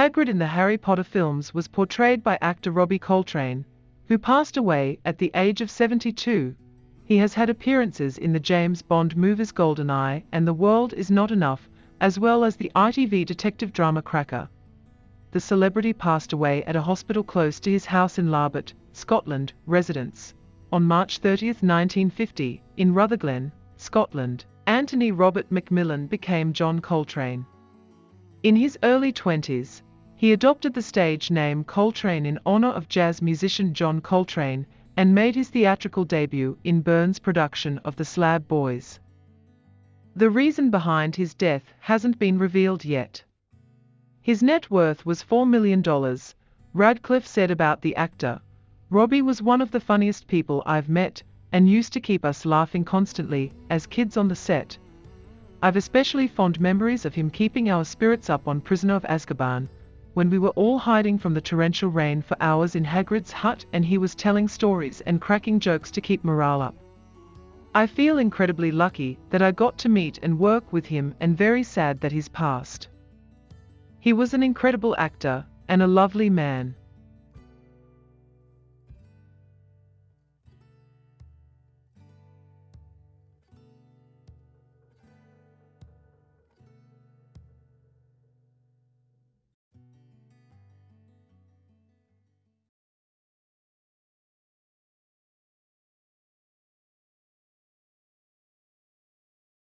Hagrid in the Harry Potter films was portrayed by actor Robbie Coltrane, who passed away at the age of 72. He has had appearances in the James Bond movies GoldenEye and The World Is Not Enough, as well as the ITV detective drama Cracker. The celebrity passed away at a hospital close to his house in Larbert, Scotland, residence, on March 30, 1950, in Rutherglen, Scotland. Anthony Robert McMillan became John Coltrane. In his early 20s, he adopted the stage name Coltrane in honor of jazz musician John Coltrane and made his theatrical debut in Byrne's production of The Slab Boys. The reason behind his death hasn't been revealed yet. His net worth was $4 million, Radcliffe said about the actor. Robbie was one of the funniest people I've met and used to keep us laughing constantly as kids on the set. I've especially fond memories of him keeping our spirits up on Prisoner of Azkaban, when we were all hiding from the torrential rain for hours in Hagrid's hut and he was telling stories and cracking jokes to keep morale up. I feel incredibly lucky that I got to meet and work with him and very sad that he's passed. He was an incredible actor and a lovely man.